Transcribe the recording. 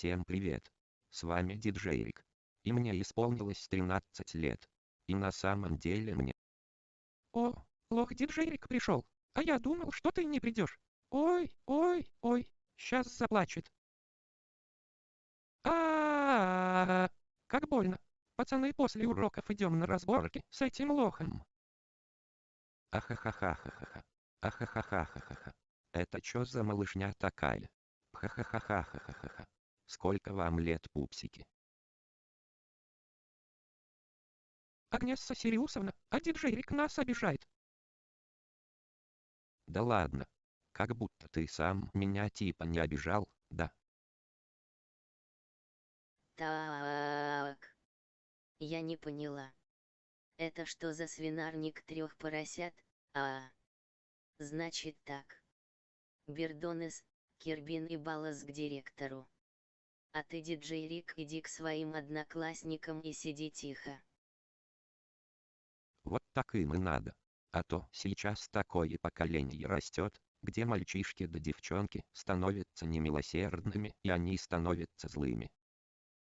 Всем привет. С вами диджей Рик. И мне исполнилось 13 лет. И на самом деле мне... О, лох диджейрик пришел. А я думал, что ты не придешь. Ой, ой, ой, сейчас заплачет. а Как больно. Пацаны, после уроков идем на разборки с этим лохом. Ахахахахаха. Ахахахахаха. Это чё за малышня такая? Хахахахахаха. Сколько вам лет, пупсики? Агнесса Сириусовна, а диджей Рик нас обижает. Да ладно. Как будто ты сам меня типа не обижал, да? Так. Я не поняла. Это что за свинарник трех поросят? А, значит так. Бердонес, Кирбин и Балас к директору. А ты, диджей Рик, иди к своим одноклассникам и сиди тихо. Вот так им и надо. А то сейчас такое поколение растет, где мальчишки да девчонки становятся немилосердными и они становятся злыми.